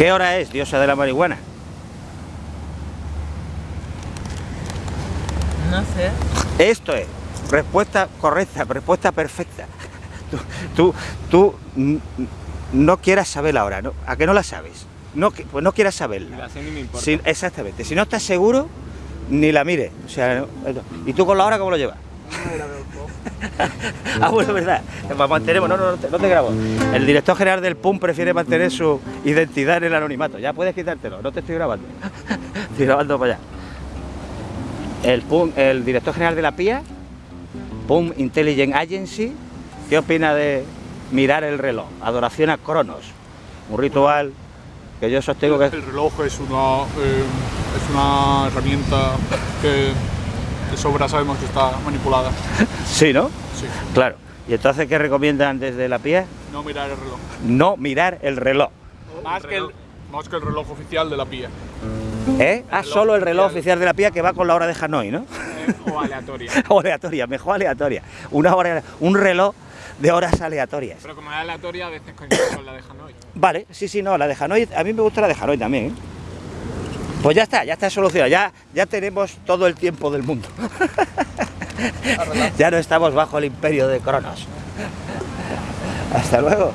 ¿Qué hora es, diosa de la marihuana? No sé. Esto es, respuesta correcta, respuesta perfecta. Tú, tú, tú no quieras saber la hora, ¿no? ¿A qué no la sabes? No, pues no quieras saberla. ni me importa. Si- exactamente. Si no estás seguro, ni la mires. O sea, no- ¿y tú con la hora cómo lo llevas? ah, bueno, verdad. Mantenemos, no, no, no te, grabo. El director general del PUM prefiere mantener su identidad en el anonimato. Ya puedes quitártelo, no te estoy grabando. estoy grabando para allá. El, PUM, el director general de la PIA, PUM Intelligence Agency, ¿qué opina de mirar el reloj? Adoración a Cronos. Un ritual que yo sostengo que El reloj es una, eh, es una herramienta que de sobra sabemos que está manipulada. Sí, ¿no? Sí. Claro. ¿Y entonces qué recomiendan desde la PIA? No mirar el reloj. No mirar el reloj. Más que el, más que el reloj oficial de la PIA. ¿Eh? Ah, solo el reloj oficial. oficial de la PIA que va con la hora de Hanoi, ¿no? eh, o aleatoria. O aleatoria, mejor aleatoria. Una hora, un reloj de horas aleatorias. Pero como es aleatoria, a veces coincide con la de Hanoi. Vale, sí, sí, no, la de Hanoi, a mí me gusta la de Hanoi también, ¿eh? Pues ya está, ya está solucionado, ya, ya tenemos todo el tiempo del mundo. ya no estamos bajo el imperio de Cronos. Hasta luego.